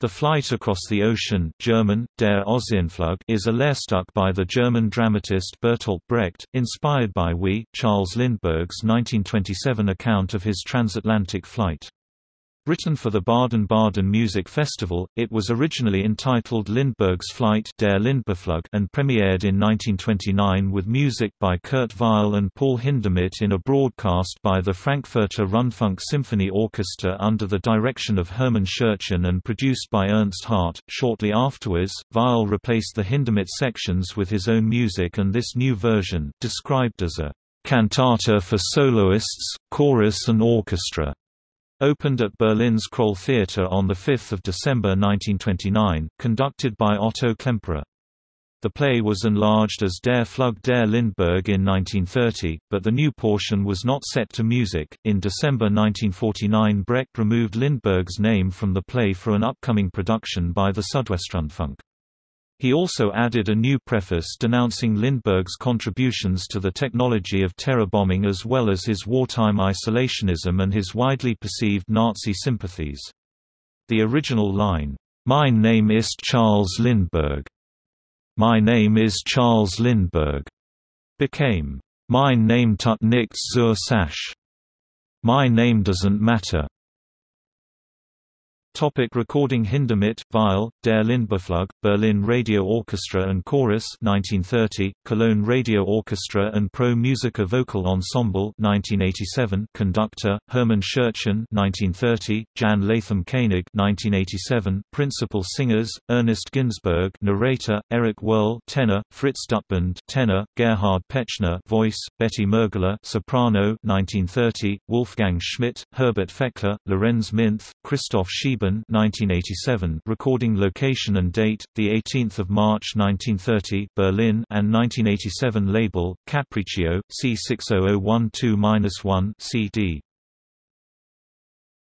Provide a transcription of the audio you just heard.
The Flight Across the Ocean German, Der Ozeanflug is a Lehrstück by the German dramatist Bertolt Brecht, inspired by We, Charles Lindbergh's 1927 account of his transatlantic flight. Written for the Baden-Baden Music Festival, it was originally entitled Lindbergh's Flight Der and premiered in 1929 with music by Kurt Weill and Paul Hindemith in a broadcast by the Frankfurter Rundfunk Symphony Orchestra under the direction of Hermann Scherchen and produced by Ernst Hardt. Shortly afterwards, Weill replaced the Hindemith sections with his own music and this new version, described as a cantata for soloists, chorus and orchestra Opened at Berlin's Kroll Theater on 5 December 1929, conducted by Otto Klemperer. The play was enlarged as Der Flug der Lindbergh in 1930, but the new portion was not set to music. In December 1949, Brecht removed Lindbergh's name from the play for an upcoming production by the Südwestrundfunk. He also added a new preface denouncing Lindbergh's contributions to the technology of terror bombing as well as his wartime isolationism and his widely perceived Nazi sympathies. The original line, "'My name is Charles Lindbergh. My name is Charles Lindbergh' became, "'Mein Name tut nichts zur Sache. My name doesn't matter. Topic recording Hindemith, Weill, Der Lindberghflug, Berlin Radio Orchestra and Chorus 1930, Cologne Radio Orchestra and Pro Musica Vocal Ensemble 1987, Conductor, Hermann Scherchen 1930, Jan Latham Koenig 1987, Principal Singers, Ernest Ginsberg Narrator, Erik Wirl Tenor, Fritz Düttbernd Tenor, Gerhard Pechner Voice, Betty Mergler Soprano 1930, Wolfgang Schmidt, Herbert Feckler, Lorenz Minth, Christoph Schieben 1987 recording location and date, 18 March 1930 Berlin and 1987 label, Capriccio, C60012-1 CD